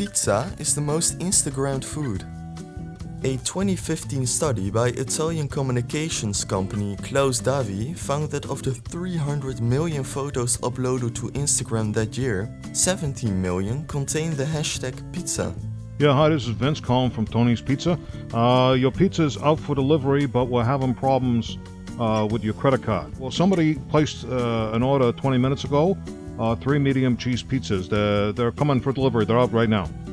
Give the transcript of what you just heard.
Pizza is the most Instagrammed food. A 2015 study by Italian communications company Klaus Davi found that of the 300 million photos uploaded to Instagram that year, 17 million contained the hashtag pizza. Yeah, hi, this is Vince calling from Tony's Pizza. Uh, your pizza is out for delivery, but we're having problems uh, with your credit card. Well, somebody placed uh, an order 20 minutes ago, uh, three medium cheese pizzas. They're, they're coming for delivery. They're out right now.